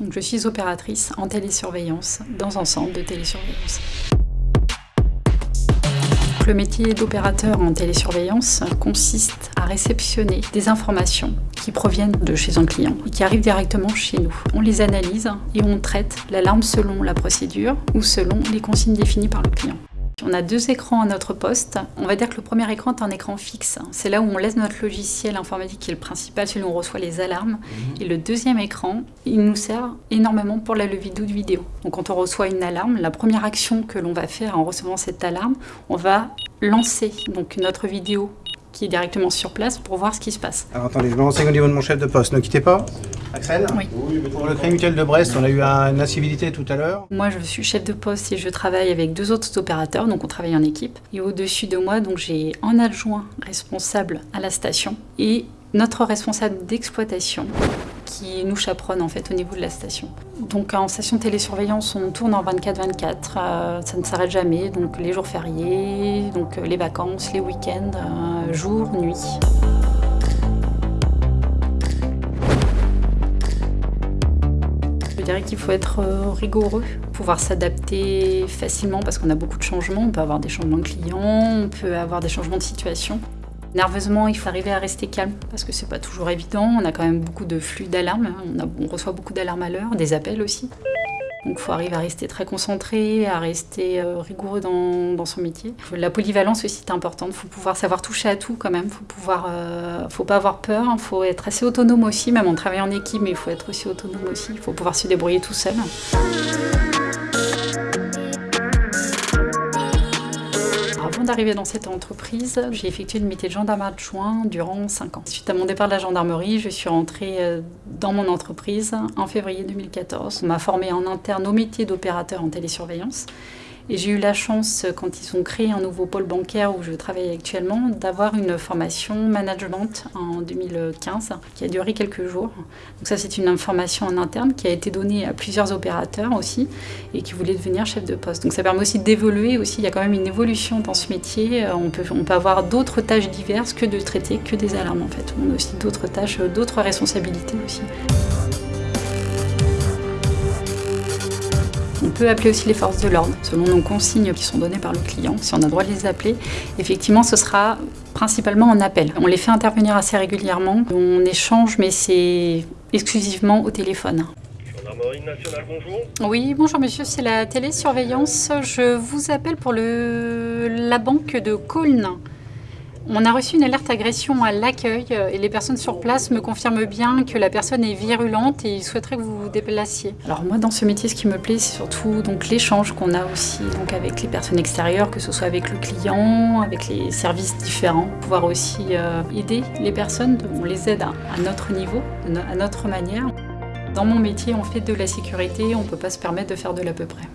Je suis opératrice en télésurveillance dans un centre de télésurveillance. Le métier d'opérateur en télésurveillance consiste à réceptionner des informations qui proviennent de chez un client et qui arrivent directement chez nous. On les analyse et on traite l'alarme selon la procédure ou selon les consignes définies par le client. On a deux écrans à notre poste. On va dire que le premier écran est un écran fixe. C'est là où on laisse notre logiciel informatique qui est le principal, celui où on reçoit les alarmes. Mhm. Et le deuxième écran, il nous sert énormément pour la levée de vidéo. Donc quand on reçoit une alarme, la première action que l'on va faire en recevant cette alarme, on va lancer donc notre vidéo qui est directement sur place pour voir ce qui se passe. Alors attendez, je me renseigne au niveau de mon chef de poste, ne quittez pas. Axel Oui. Pour le Crédit Mutuel de Brest, on a eu une incivilité tout à l'heure. Moi, je suis chef de poste et je travaille avec deux autres opérateurs, donc on travaille en équipe. Et au-dessus de moi, donc j'ai un adjoint responsable à la station et notre responsable d'exploitation qui nous chaperonne en fait au niveau de la station. Donc en station télésurveillance, on tourne en 24-24, euh, ça ne s'arrête jamais, donc les jours fériés, donc euh, les vacances, les week-ends, euh, jour, nuit. Je dirais qu'il faut être rigoureux, pouvoir s'adapter facilement parce qu'on a beaucoup de changements. On peut avoir des changements de clients, on peut avoir des changements de situation. Nerveusement, il faut arriver à rester calme parce que c'est pas toujours évident. On a quand même beaucoup de flux d'alarmes. On, reçoit beaucoup d'alarmes à l'heure, des appels aussi. Donc il faut arriver à rester très concentré, à rester euh, rigoureux dans, son métier. La polyvalence aussi est importante. Il faut pouvoir savoir toucher à tout quand même. Il faut euh, faut pas avoir peur. Il faut être assez autonome aussi, même en travaillant en équipe, mais il faut être aussi autonome aussi. Il faut pouvoir se débrouiller tout seul. Dans cette entreprise, j'ai effectué le métier de gendarme adjoint durant 5 ans. Suite à mon départ de la gendarmerie, je suis rentrée euh, dans mon entreprise en février 2014. On m'a formée en interne au métier d'opérateur en télésurveillance. Et j'ai eu la chance, quand ils ont créé un nouveau pôle bancaire où je travaille actuellement, d'avoir une formation management en 2015 qui a duré quelques jours. Donc ça, c'est une information en interne qui a été donnée à plusieurs opérateurs aussi et qui voulaient devenir chef de poste. Donc ça permet aussi d'évoluer aussi. Il y a quand même une évolution dans ce métier. On peut, on peut avoir d'autres tâches diverses que de traiter que des alarmes en fait. On a aussi d'autres tâches, d'autres responsabilités aussi. Peut appeler aussi les forces de l'ordre, selon nos consignes qui sont données par le client, si on a le droit de les appeler. Effectivement, ce sera principalement en appel. On les fait intervenir assez régulièrement. On échange, mais c'est exclusivement au téléphone. Gendarmerie nationale, bonjour. Oui, bonjour monsieur, c'est la télésurveillance. Je vous appelle pour le... la banque de Colne. On a reçu une alerte agression à l'accueil euh, et les personnes sur place me confirment bien que la personne est virulente et ils souhaiteraient que vous vous déplaciez. Alors moi dans ce métier ce qui me plaît c'est surtout l'échange qu'on a aussi donc avec les personnes extérieures, que ce soit avec le client, avec les services différents, pouvoir aussi euh, aider les personnes, on les aide à, à notre niveau, à notre manière. Dans mon métier on fait de la sécurité, on ne peut pas se permettre de faire de l'à peu près.